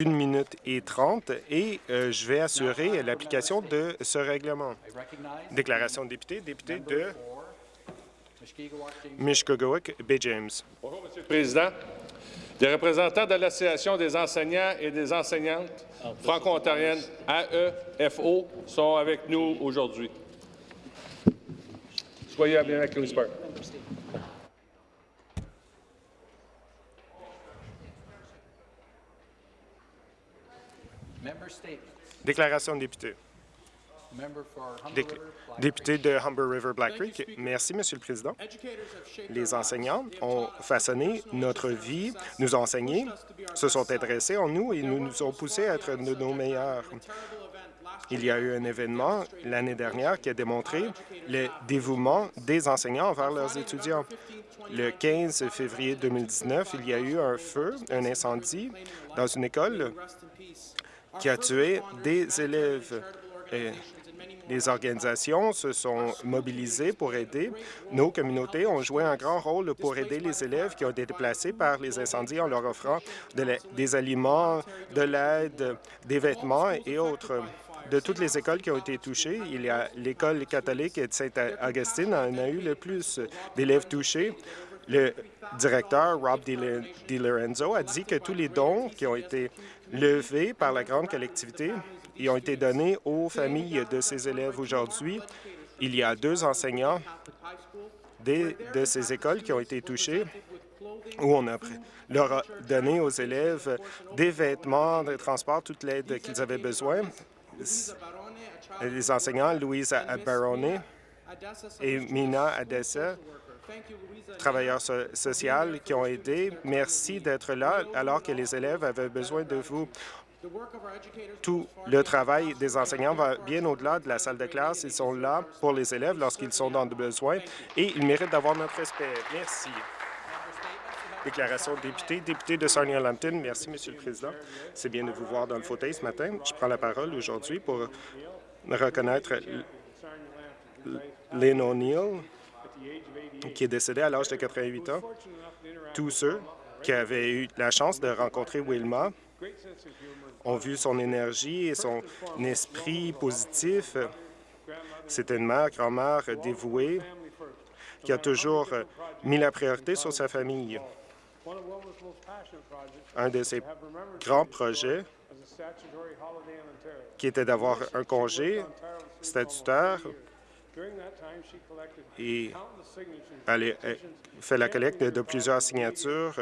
une minute et trente et euh, je vais assurer l'application de ce règlement. Déclaration de député, député de Mishkogawak, Bay James. Bonjour, Monsieur le Président. Les représentants de l'Association des enseignants et des enseignantes franco-ontariennes AEFO sont avec nous aujourd'hui. Soyez à bien à Déclaration de député. Député de Humber River Black Creek. Merci, Monsieur le Président. Les enseignants ont façonné notre vie, nous ont enseigné, se sont intéressés en nous et nous nous ont poussés à être de nos meilleurs. Il y a eu un événement l'année dernière qui a démontré le dévouement des enseignants envers leurs étudiants. Le 15 février 2019, il y a eu un feu, un incendie dans une école qui a tué des élèves. Les organisations se sont mobilisées pour aider. Nos communautés ont joué un grand rôle pour aider les élèves qui ont été déplacés par les incendies en leur offrant des aliments, de l'aide, des vêtements et autres. De toutes les écoles qui ont été touchées, il y a l'école catholique de Saint-Augustine en a eu le plus d'élèves touchés. Le directeur, Rob DiLorenzo, a dit que tous les dons qui ont été levés par la grande collectivité ont été donnés aux familles de ces élèves aujourd'hui. Il y a deux enseignants de ces écoles qui ont été touchés où on a leur a donné aux élèves des vêtements, des transports, toute l'aide qu'ils avaient besoin. Les enseignants Louise Barone et Mina Adessa travailleurs sociaux qui ont aidé. Merci d'être là alors que les élèves avaient besoin de vous. Tout le travail des enseignants va bien au-delà de la salle de classe. Ils sont là pour les élèves lorsqu'ils sont dans le besoin et ils méritent d'avoir notre respect. Merci. Déclaration de député. Député de Sarnia-Lambton. Merci, Monsieur le Président. C'est bien de vous voir dans le fauteuil ce matin. Je prends la parole aujourd'hui pour reconnaître Lynn O'Neill, qui est décédé à l'âge de 88 ans. Tous ceux qui avaient eu la chance de rencontrer Wilma ont vu son énergie et son esprit positif. C'est une mère, grand-mère dévouée qui a toujours mis la priorité sur sa famille. Un de ses grands projets qui était d'avoir un congé statutaire et elle a fait la collecte de plusieurs signatures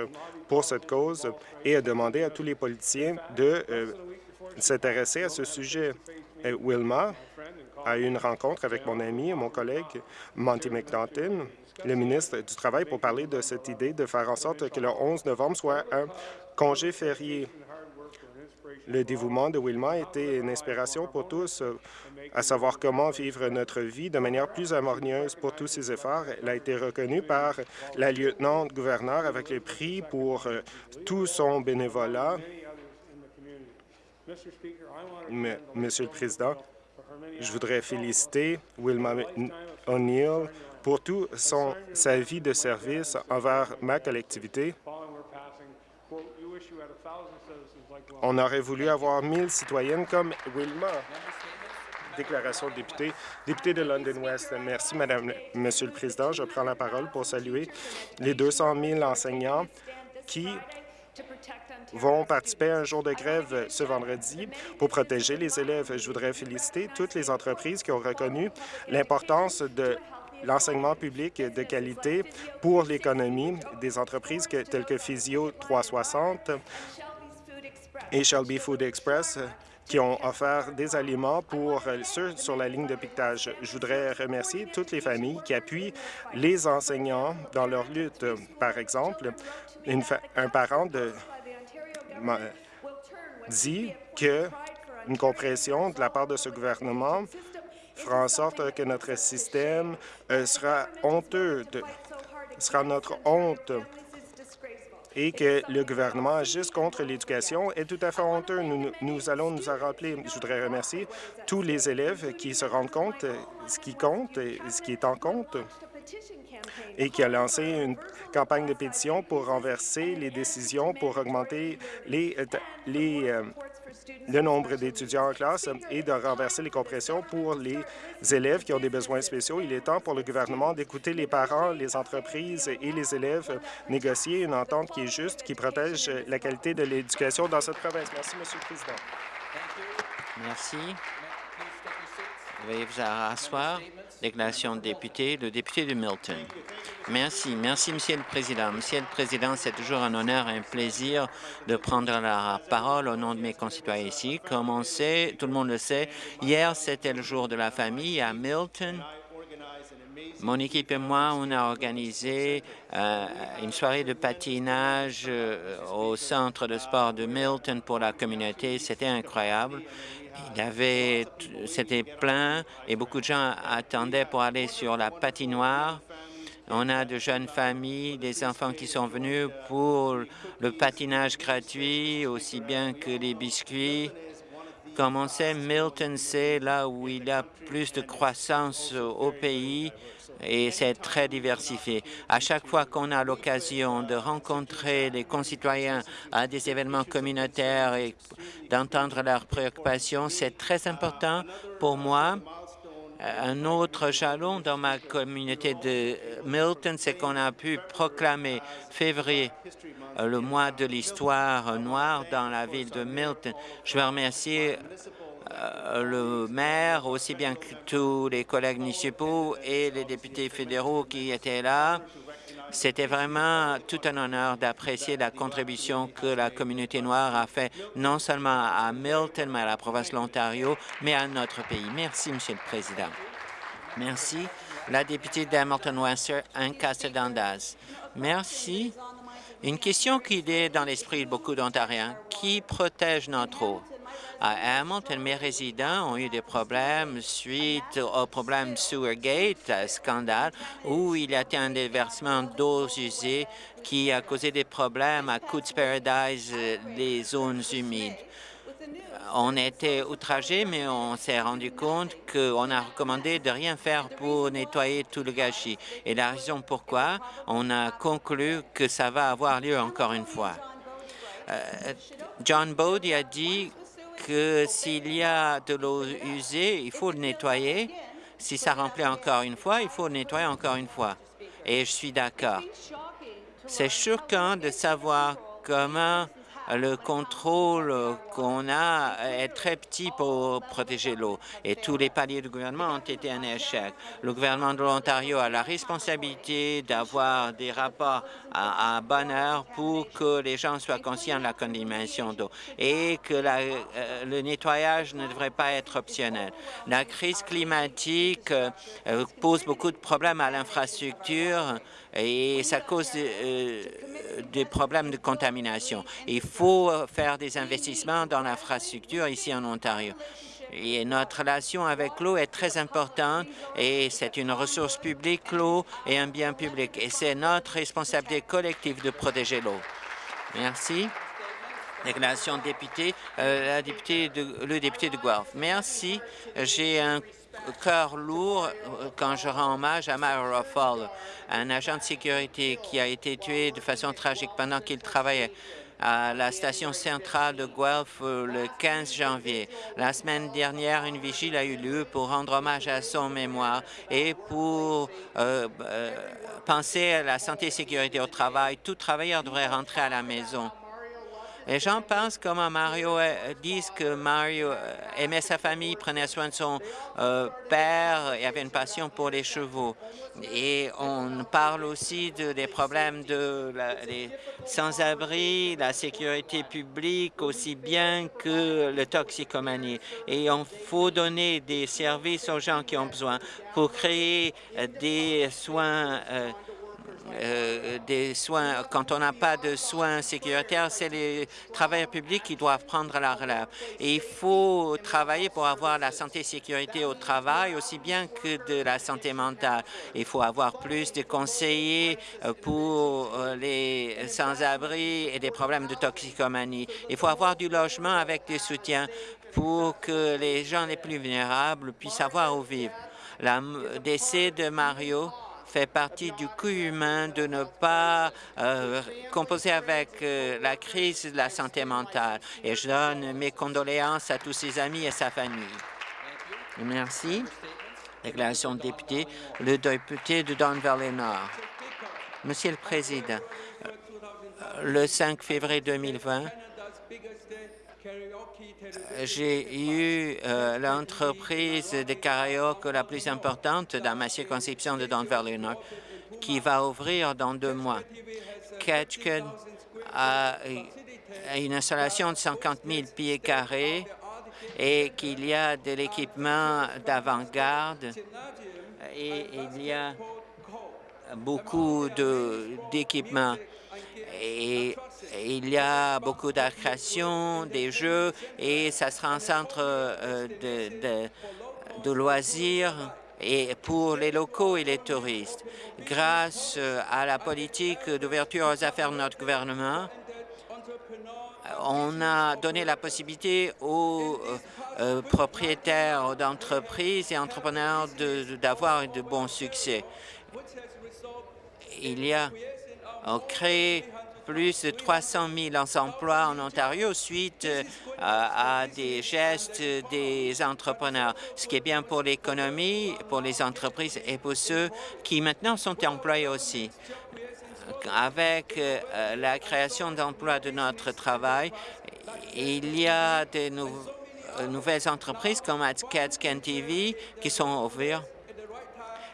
pour cette cause et a demandé à tous les politiciens de euh, s'intéresser à ce sujet. Wilma a eu une rencontre avec mon ami et mon collègue Monty McNaughton, le ministre du Travail, pour parler de cette idée de faire en sorte que le 11 novembre soit un congé férié. Le dévouement de Wilma été une inspiration pour tous, euh, à savoir comment vivre notre vie de manière plus harmonieuse pour tous ses efforts. Elle a été reconnue par la lieutenant-gouverneur avec le prix pour euh, tout son bénévolat. Monsieur le Président, je voudrais féliciter Wilma O'Neill pour toute sa vie de service envers ma collectivité On aurait voulu avoir 1000 citoyennes comme Wilma. Déclaration de député. Député de London West. Merci, Madame, Monsieur le Président. Je prends la parole pour saluer les 200 000 enseignants qui vont participer à un jour de grève ce vendredi pour protéger les élèves. Je voudrais féliciter toutes les entreprises qui ont reconnu l'importance de l'enseignement public de qualité pour l'économie des entreprises telles que Physio 360, et Shelby Food Express qui ont offert des aliments pour ceux sur la ligne de piquetage. Je voudrais remercier toutes les familles qui appuient les enseignants dans leur lutte. Par exemple, un parent dit que une compression de la part de ce gouvernement fera en sorte que notre système euh, sera honteux, sera notre honte et que le gouvernement agisse contre l'éducation est tout à fait honteux. Nous, allons nous en rappeler. Je voudrais remercier tous les élèves qui se rendent compte ce qui compte et ce qui est en compte. et qui a lancé une campagne de pétition pour renverser les décisions pour augmenter les, les, le nombre d'étudiants en classe et de renverser les compressions pour les élèves qui ont des besoins spéciaux. Il est temps pour le gouvernement d'écouter les parents, les entreprises et les élèves négocier une entente qui est juste, qui protège la qualité de l'éducation dans cette province. Merci, Monsieur le Président. Merci. Veuillez vous asseoir. Déclaration de député, le député de Milton. Merci. Merci, Monsieur le Président. Monsieur le Président, c'est toujours un honneur et un plaisir de prendre la parole au nom de mes concitoyens ici. Comme on sait, tout le monde le sait, hier, c'était le jour de la famille à Milton. Mon équipe et moi, on a organisé euh, une soirée de patinage euh, au centre de sport de Milton pour la communauté. C'était incroyable. Il avait, c'était plein et beaucoup de gens attendaient pour aller sur la patinoire. On a de jeunes familles, des enfants qui sont venus pour le patinage gratuit, aussi bien que les biscuits. Comme on sait, Milton, c'est là où il y a plus de croissance au pays et c'est très diversifié. À chaque fois qu'on a l'occasion de rencontrer les concitoyens à des événements communautaires et d'entendre leurs préoccupations, c'est très important pour moi. Un autre jalon dans ma communauté de Milton, c'est qu'on a pu proclamer février le mois de l'histoire noire dans la ville de Milton. Je veux remercier euh, le maire, aussi bien que tous les collègues municipaux et les députés fédéraux qui étaient là. C'était vraiment tout un honneur d'apprécier la contribution que la communauté noire a fait non seulement à Milton, mais à la province de l'Ontario, mais à notre pays. Merci, Monsieur le Président. Merci. La députée d'Hamilton-Western, Anne Dandaz. Merci. Une question qui est dans l'esprit de beaucoup d'Ontariens. Qui protège notre eau? À Hamilton, mes résidents ont eu des problèmes suite au problème Sewergate, scandale, où il y a eu un déversement d'eau usée qui a causé des problèmes à Coots Paradise, les zones humides. On était outragés, mais on s'est rendu compte qu'on a recommandé de rien faire pour nettoyer tout le gâchis. Et la raison pourquoi, on a conclu que ça va avoir lieu encore une fois. Euh, John Bode a dit que s'il y a de l'eau usée, il faut le nettoyer. Si ça remplit encore une fois, il faut le nettoyer encore une fois. Et je suis d'accord. C'est choquant de savoir comment le contrôle qu'on a est très petit pour protéger l'eau et tous les paliers du gouvernement ont été un échec. Le gouvernement de l'Ontario a la responsabilité d'avoir des rapports à, bonne heure pour que les gens soient conscients de la contamination d'eau et que euh, le nettoyage ne devrait pas être optionnel. La crise climatique euh, pose beaucoup de problèmes à l'infrastructure et ça cause euh, des problèmes de contamination. Faire des investissements dans l'infrastructure ici en Ontario. Et notre relation avec l'eau est très importante et c'est une ressource publique, l'eau, et un bien public. Et c'est notre responsabilité collective de protéger l'eau. Merci. Déclaration de député, euh, le député de Guelph. Merci. J'ai un cœur lourd euh, quand je rends hommage à Myra Fall, un agent de sécurité qui a été tué de façon tragique pendant qu'il travaillait à la station centrale de Guelph euh, le 15 janvier. La semaine dernière, une vigile a eu lieu pour rendre hommage à son mémoire et pour euh, penser à la santé et sécurité au travail. Tout travailleur devrait rentrer à la maison. Les gens pensent comme Mario euh, disent que Mario euh, aimait sa famille, prenait soin de son euh, père et avait une passion pour les chevaux. Et on parle aussi de, des problèmes de sans-abri, la sécurité publique, aussi bien que le toxicomanie. Et on faut donner des services aux gens qui ont besoin pour créer des soins des soins, quand on n'a pas de soins sécuritaires, c'est les travailleurs publics qui doivent prendre la relève. Et il faut travailler pour avoir la santé et sécurité au travail, aussi bien que de la santé mentale. Il faut avoir plus de conseillers euh, pour euh, les sans-abri et des problèmes de toxicomanie. Il faut avoir du logement avec des soutiens pour que les gens les plus vulnérables puissent avoir où vivre. Le décès de Mario fait partie du coût humain de ne pas euh, composer avec euh, la crise de la santé mentale. Et je donne mes condoléances à tous ses amis et sa famille. Merci. Déclaration de député, le député de Don Valley Nord. Monsieur le Président, le 5 février 2020, j'ai eu euh, l'entreprise de karaoke la plus importante dans ma circonscription de Don Valley Nord qui va ouvrir dans deux mois. Ketchikan a une installation de 50 000 pieds carrés et qu'il y a de l'équipement d'avant-garde et il y a beaucoup d'équipements et il y a beaucoup d'attractions, des jeux, et ça sera un centre euh, de, de, loisirs et pour les locaux et les touristes. Grâce euh, à la politique d'ouverture aux affaires de notre gouvernement, on a donné la possibilité aux euh, propriétaires d'entreprises et entrepreneurs d'avoir de, bons succès. Il y a créé plus de 300 000 emplois en Ontario suite euh, à, des gestes des entrepreneurs, ce qui est bien pour l'économie, pour les entreprises et pour ceux qui maintenant sont employés aussi. Avec euh, la création d'emplois de notre travail, il y a de euh, nouvelles entreprises comme Scan TV qui sont ouvertes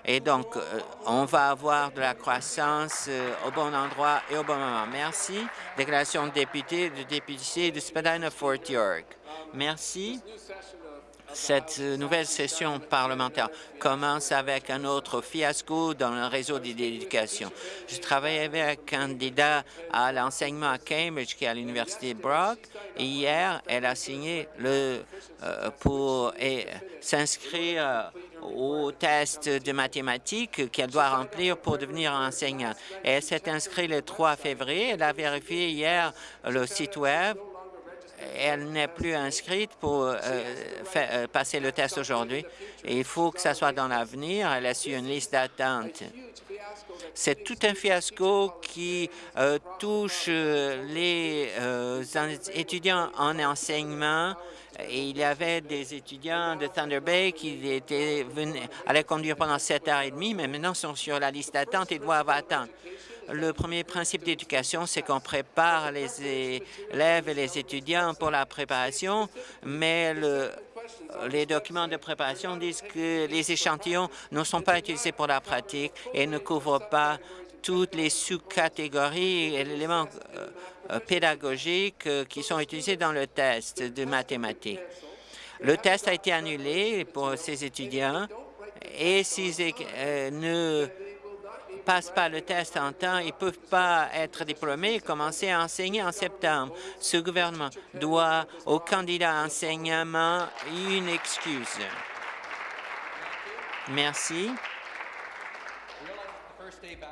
et donc, euh, on va avoir de la croissance euh, au bon endroit et au bon moment. Merci. Déclaration de député, de député de Spadina-Fort York. Merci. Cette nouvelle session parlementaire commence avec un autre fiasco dans le réseau d'éducation. Je travaille avec un candidat à l'enseignement à Cambridge qui est à l'Université Brock. Hier, elle a signé le, euh, pour s'inscrire au test de mathématiques qu'elle doit remplir pour devenir enseignante. Elle s'est inscrite le 3 février. Elle a vérifié hier le site Web. Elle n'est plus inscrite pour euh, euh, passer le test aujourd'hui. Il faut que ça soit dans l'avenir. Elle a su une liste d'attente. C'est tout un fiasco qui euh, touche les étudiants en enseignement il y avait des étudiants de Thunder Bay qui étaient venus, allaient conduire pendant sept heures et demie, mais maintenant sont sur la liste d'attente et doivent attendre. Le premier principe d'éducation, c'est qu'on prépare les élèves et les étudiants pour la préparation, mais le, les documents de préparation disent que les échantillons ne sont pas utilisés pour la pratique et ne couvrent pas toutes les sous-catégories et éléments euh, euh, pédagogiques euh, qui sont utilisés dans le test de mathématiques. Le test a été annulé pour ces étudiants et s'ils ne passent pas le test en temps, ils ne peuvent pas être diplômés et commencer à enseigner en septembre. Ce gouvernement doit aux candidats à enseignement une excuse. Merci.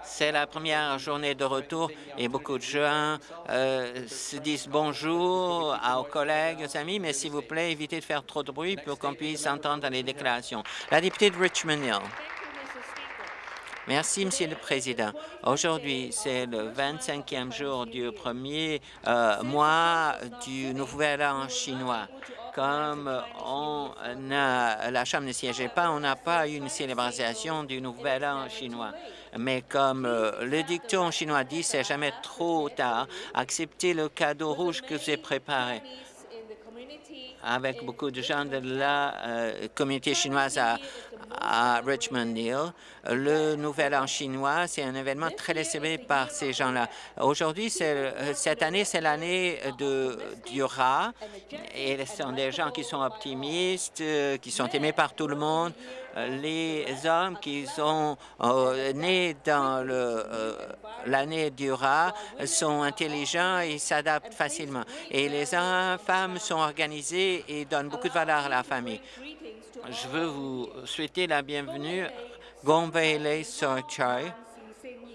C'est la première journée de retour et beaucoup de gens euh, se disent bonjour aux collègues, aux amis, mais s'il vous plaît, évitez de faire trop de bruit pour qu'on puisse entendre les déclarations. La députée de Richmond Hill. Merci, Monsieur le Président. Aujourd'hui, c'est le 25e jour du premier euh, mois du Nouvel An chinois. Comme la Chambre ne siégeait pas, on n'a pas eu une célébration du Nouvel An chinois. Mais comme euh, le dicton chinois dit, c'est jamais trop tard, acceptez le cadeau rouge que j'ai préparé avec beaucoup de gens de la euh, communauté chinoise à, à Richmond Hill. Le Nouvel An chinois, c'est un événement très célébré par ces gens-là. Aujourd'hui, euh, cette année, c'est l'année du rat et ce sont des gens qui sont optimistes, qui sont aimés par tout le monde les hommes qui sont euh, nés dans euh, l'année du rat sont intelligents et s'adaptent facilement. Et les femmes sont organisées et donnent beaucoup de valeur à la famille. Je veux vous souhaiter la bienvenue. Gombele Sorchai,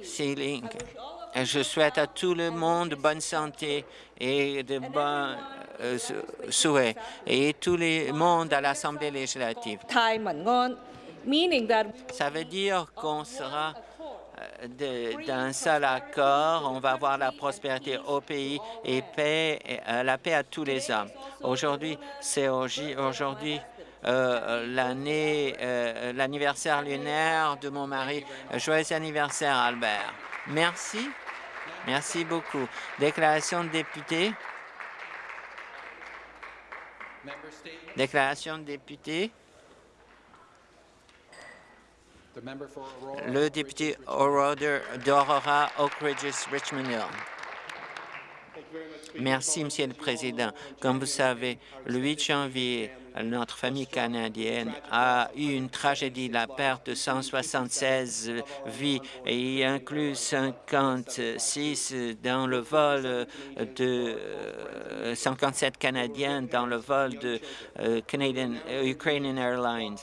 Sealing. Je souhaite à tout le monde bonne santé et de bons euh, souhaits et tout le monde à l'Assemblée législative. Ça veut dire qu'on sera d'un seul accord, on va avoir la prospérité au pays et paix, la paix à tous les hommes. Aujourd'hui, c'est aujourd'hui l'année, l'anniversaire lunaire de mon mari. Joyeux anniversaire, Albert. Merci. Merci beaucoup. Déclaration de député. Déclaration de député. Le député d'Aurora, Oak Ridges, Richmond Hill. Merci, Monsieur le Président. Comme vous savez, le 8 janvier, notre famille canadienne a eu une tragédie, la perte de 176 vies, et y inclut 56 dans le vol de 57 Canadiens dans le vol de euh, Canadian, Ukrainian Airlines.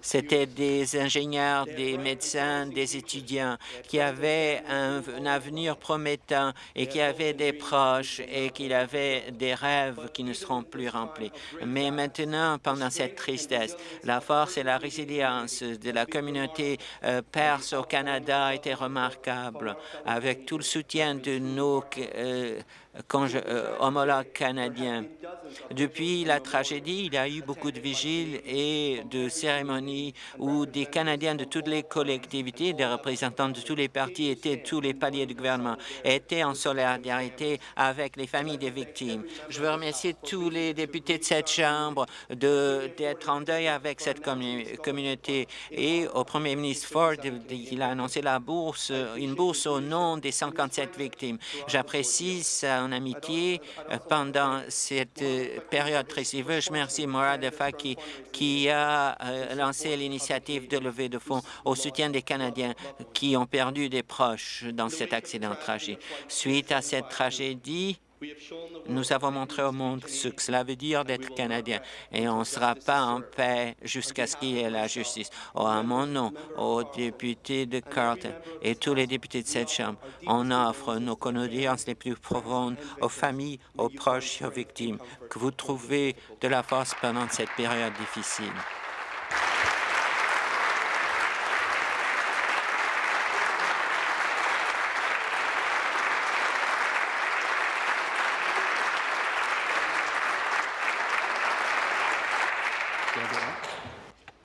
C'était des ingénieurs, des médecins, des étudiants qui avaient un, avenir promettant et qui avaient des proches et qui avaient des rêves qui ne seront plus remplis. Mais maintenant, pendant cette tristesse, la force et la résilience de la communauté euh, perse au Canada été remarquable avec tout le soutien de nos euh, euh, homologues canadiens. Depuis la tragédie, il y a eu beaucoup de vigiles et de cérémonies où des Canadiens de toutes les collectivités, des représentants de tous les partis étaient tous les paliers du gouvernement, étaient en solidarité avec les familles des victimes. Je veux remercier tous les députés de cette Chambre d'être en deuil avec cette communauté et au premier ministre Ford, il a annoncé la bourse, une bourse au nom des 57 victimes. J'apprécie en amitié euh, pendant cette euh, période très. Je remercie Morad Faki qui a euh, lancé l'initiative de levée de fonds au soutien des Canadiens qui ont perdu des proches dans cet accident tragique. Suite à cette tragédie, nous avons montré au monde ce que cela veut dire d'être Canadien et on ne sera pas en paix jusqu'à ce qu'il y ait la justice. Oh, à mon nom, aux députés de Carleton et tous les députés de cette Chambre, on offre nos condoléances les plus profondes aux familles, aux proches et aux victimes. Que vous trouvez de la force pendant cette période difficile.